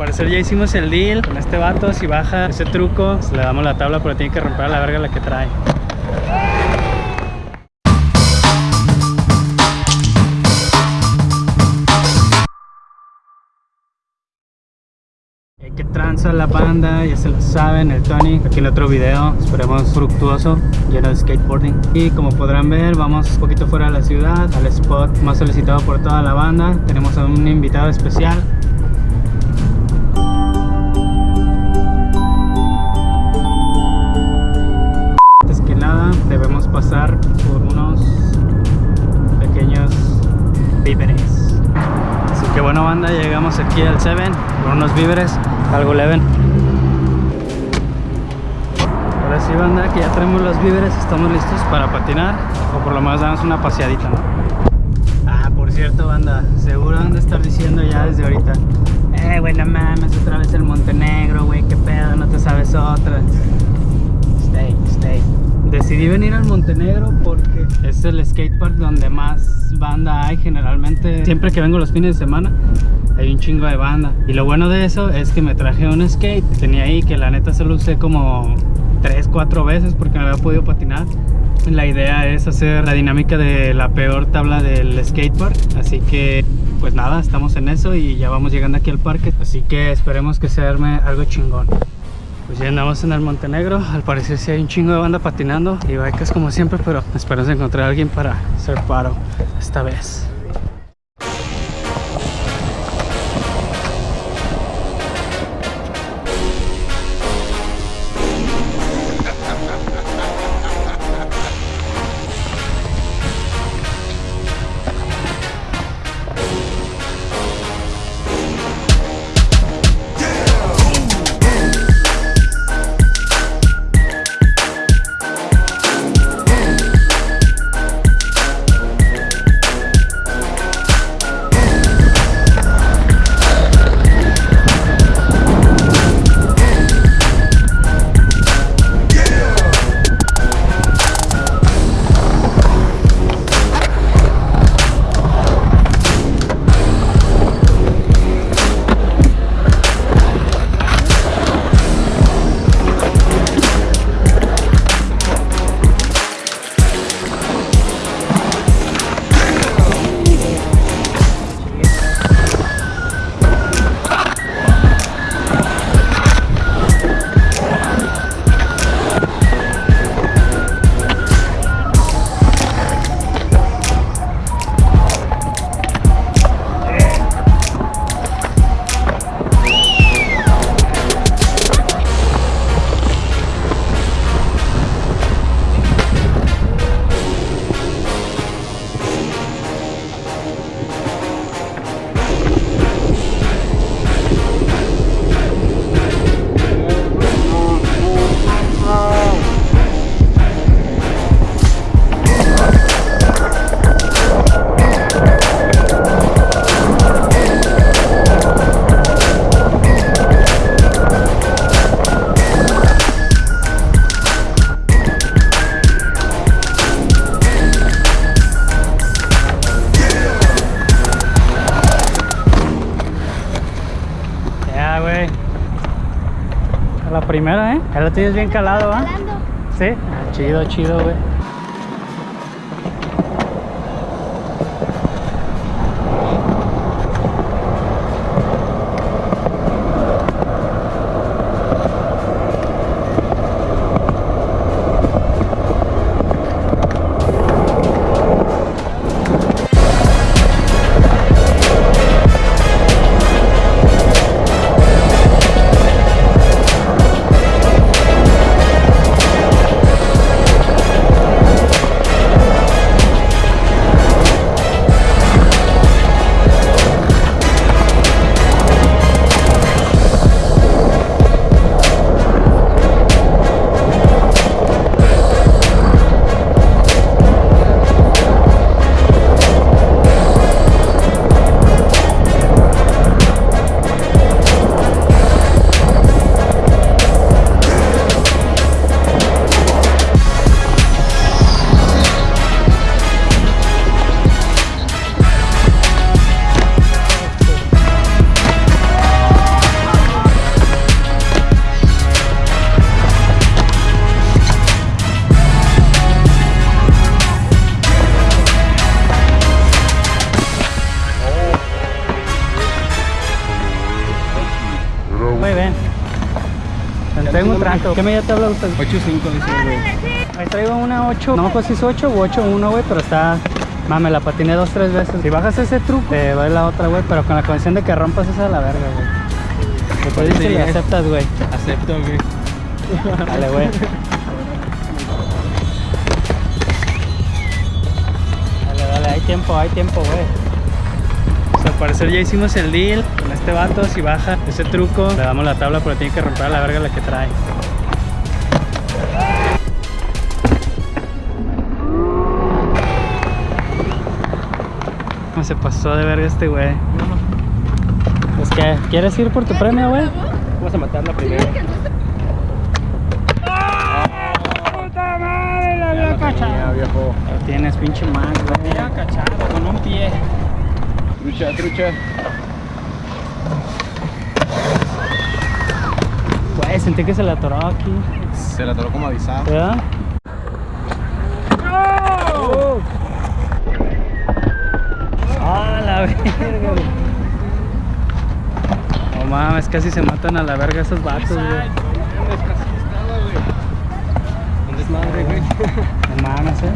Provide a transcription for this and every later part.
parecer ya hicimos el deal con este vato. Si baja ese truco, le damos la tabla, pero tiene que romper la verga la que trae. Que tranza la banda, ya se lo saben, el Tony, aquí en otro video, esperemos fructuoso, lleno de skateboarding. Y como podrán ver, vamos un poquito fuera de la ciudad, al spot más solicitado por toda la banda. Tenemos a un invitado especial, pasar por unos pequeños víveres. Así que bueno banda, llegamos aquí al 7 con unos víveres, algo leven. Ahora sí banda, que ya tenemos los víveres, estamos listos para patinar o por lo menos darnos una paseadita. Ah, por cierto banda, seguro han de estar diciendo ya desde ahorita Eh, güey, no mames, otra vez el Montenegro, güey, qué pedo, no te sabes otra Stay, stay. Decidí venir al Montenegro porque es el skatepark donde más banda hay generalmente. Siempre que vengo los fines de semana hay un chingo de banda. Y lo bueno de eso es que me traje un skate que tenía ahí que la neta solo usé como 3, 4 veces porque no había podido patinar. La idea es hacer la dinámica de la peor tabla del skatepark. Así que pues nada, estamos en eso y ya vamos llegando aquí al parque. Así que esperemos que se arme algo chingón. Pues ya andamos en el Montenegro, al parecer sí hay un chingo de banda patinando y bikes como siempre, pero esperamos encontrar a alguien para hacer paro esta vez. Primera, ¿eh? Ya lo tienes bien calado, ¿ah? Jalando. Sí. Ah, chido, chido. Güey, Tengo un trato. ¿Qué medida te habla usted? 8.5 dice güey. Ahí traigo una 8, no me acuerdo si es 8 o 8.1, güey, pero está... Mame, la patiné dos, tres veces. Si bajas ese truco, te va la otra, güey, pero con la condición de que rompas esa de la verga, güey. Después dices que le aceptas, güey. Acepto, güey. Dale, güey. Dale, dale, hay tiempo, hay tiempo, güey. Parecer ya hicimos el deal con este vato. Si baja ese truco, le damos la tabla, pero tiene que romper a la verga la que trae. ¿Cómo se pasó de verga este güey? Es que, ¿quieres ir por tu premio, güey? Vamos a matarla primero. ¡Puta madre! La había Ya, viejo. Lo tienes, pinche man, güey. Ya cachado, con un pie. Trucha, trucha. Güey, sentí que se la atoró aquí. Se la atoró como avisado. ¿Verdad? ¡No! ¡Ah, la verga! No mames, casi se matan a la verga esos vatos, güey. Un desmadre, güey. No mames, eh.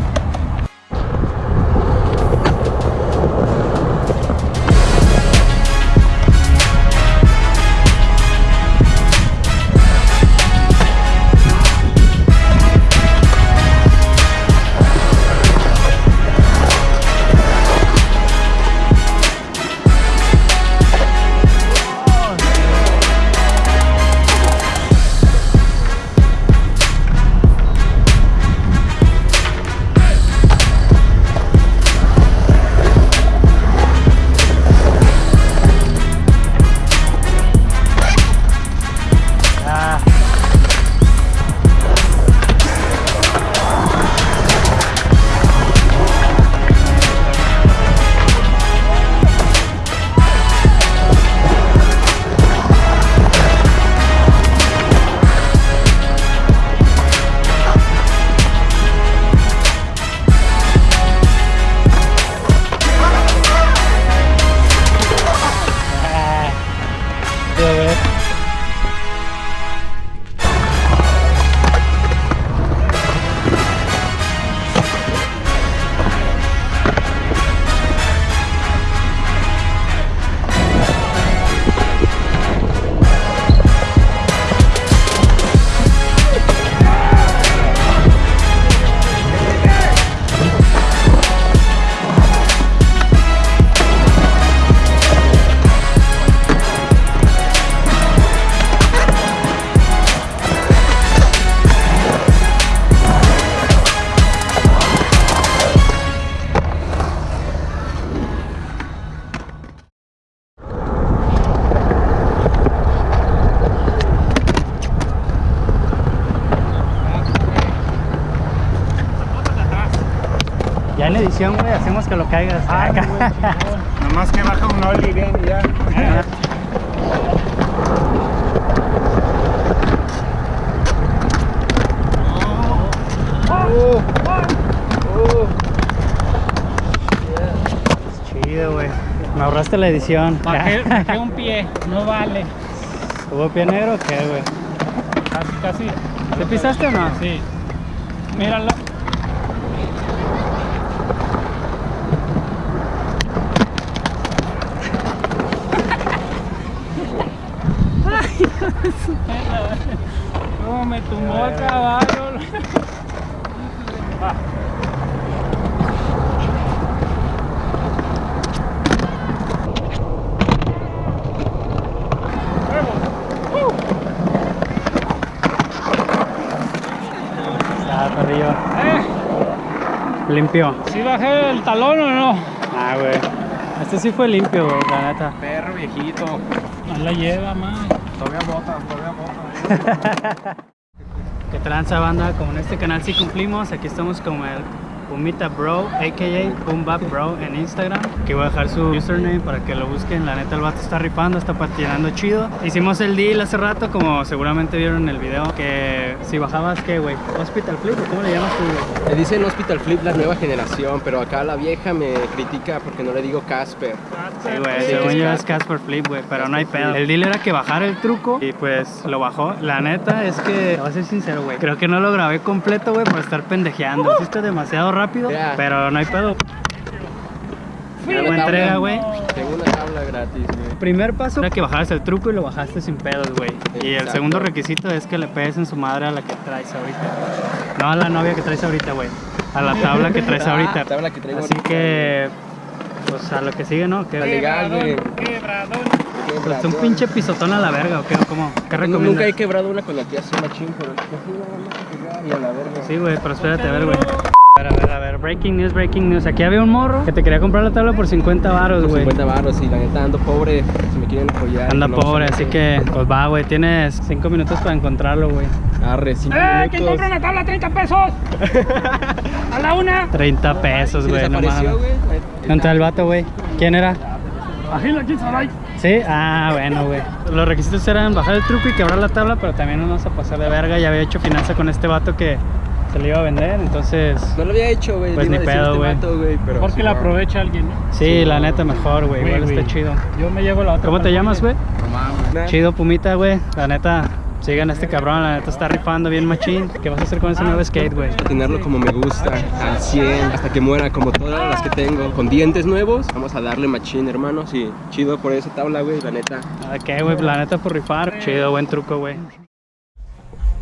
Ya en edición, güey, hacemos que lo caigas. Ah, Nomás que baja un ollie bien ya. Chido, güey. Me ahorraste la edición. Bajé, bajé un pie, no vale. ¿Hubo pie negro o qué, güey? Casi, casi. ¿Te pisaste o no? Sí. Míralo. Me tumbó el caballo. Perrillo. Eh, Limpio. ¿Sí bajé el talón o no? Ah, güey. Este sí fue limpio, güey, la neta. Perro viejito. No la lleva, man. Todavía bota, todavía bota. Que tranza banda, como en este canal sí cumplimos, aquí estamos como el Pumita Bro, a.k.a. Pumbap Bro en Instagram. Aquí voy a dejar su username para que lo busquen. La neta, el vato está rifando, está patinando chido. Hicimos el deal hace rato, como seguramente vieron en el video, que si bajabas, ¿qué, güey? ¿Hospital Flip cómo le llamas tú? Le dicen Hospital Flip la nueva generación, pero acá la vieja me critica porque no le digo Casper. Sí, güey, según yo es Casper Flip, güey, pero no hay pedo. El deal era que bajara el truco y pues lo bajó. La neta es que, voy a ser sincero, güey, creo que no lo grabé completo, güey, por estar pendejeando. Hiciste demasiado rápido, pero no hay pedo. Una entrega, tabla- güey. Tengo una tabla gratis, güey. Primer paso era que bajaras el truco y lo bajaste sin pedos, güey. Y el Exacto. segundo requisito es que le pegues en su madre a la que traes ahorita. No a la novia que traes ahorita, güey. A la tabla que traes Ah, ahorita. tabla que traigo Así ahorita, que, pues a lo que sigue, ¿no? Que Al legal, güey. pues, un pinche pisotón a la verga, ¿o qué? ¿Cómo? ¿Qué Nunca he quebrado una con la que hace machín, pero y a la verga. Sí, güey, pero espérate, a ver, güey. A ver, a ver, a ver, breaking news, breaking news. Aquí había un morro que te quería comprar la tabla por 50 varos, Por güey. 50 baros y la neta ando pobre, si me quieren apoyar. Anda no, pobre, sí, así sí. que, pues va, güey, tienes 5 minutos para encontrarlo, güey. Arre, 5 ¡Eh! ¿Quién minutos. compra una tabla? ¡30 pesos! ¡A la una! 30 pesos, güey, no mames. güey. ¿Dónde está el vato, güey? ¿Quién era? Agila, ¿quién sabe? ¿Sí? Ah, bueno, güey. Los requisitos eran bajar el truco y quebrar la tabla, pero también no nos vamos a pasar de verga. Ya había hecho finanza con este vato que se le iba a vender, entonces... No lo había hecho, güey. Pues ni pedo, güey. Porque sí, la no. aprovecha alguien, ¿no? Sí, la neta mejor, güey. Igual Güey, está chido. Yo me llevo la otra. ¿Cómo te llamas, güey? No mames. Nah. Chido Pumita, güey. La neta, sigan a este cabrón. La neta está rifando bien machín. ¿Qué vas a hacer con ese nuevo skate, güey? tenerlo como me gusta, al 100, hasta que muera, como todas las que tengo, con dientes nuevos. Vamos a darle machín, hermanos, y chido por esa tabla, güey, la neta. ¿A qué, güey? La neta por rifar. Chido, buen truco, güey.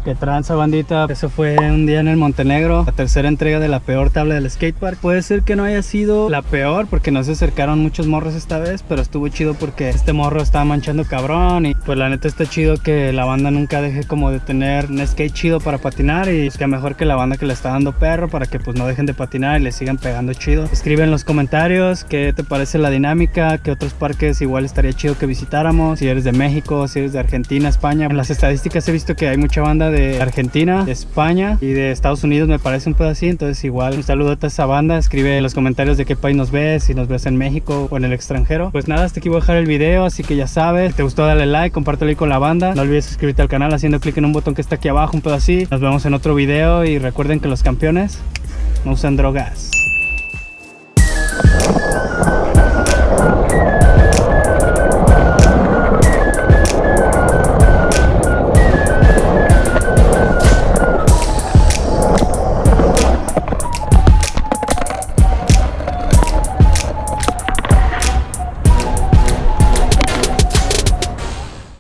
Que tranza, bandita. Eso fue un día en el Montenegro, la tercera entrega de la peor tabla del skatepark. Puede ser que no haya sido la peor porque no se acercaron muchos morros esta vez, pero estuvo chido porque este morro estaba manchando cabrón y pues la neta está chido que la banda nunca deje como de tener un skate chido para patinar y es que mejor que la banda que le está dando perro para que pues no dejen de patinar y le sigan pegando chido. Escribe en los comentarios qué te parece la dinámica, qué otros parques igual estaría chido que visitáramos, si eres de México, si eres de Argentina, España. En las estadísticas he visto que hay mucha banda de Argentina, de España y de Estados Unidos, me parece un así, entonces igual un saludo a esa banda, escribe en los comentarios de qué país nos ves, si nos ves en México o en el extranjero. Pues nada, hasta aquí voy a dejar el video, así que ya sabes, si te gustó dale like, compártelo ahí con la banda, no olvides suscribirte al canal haciendo clic en un botón que está aquí abajo, un pedo así. Nos vemos en otro video y recuerden que los campeones no usan drogas.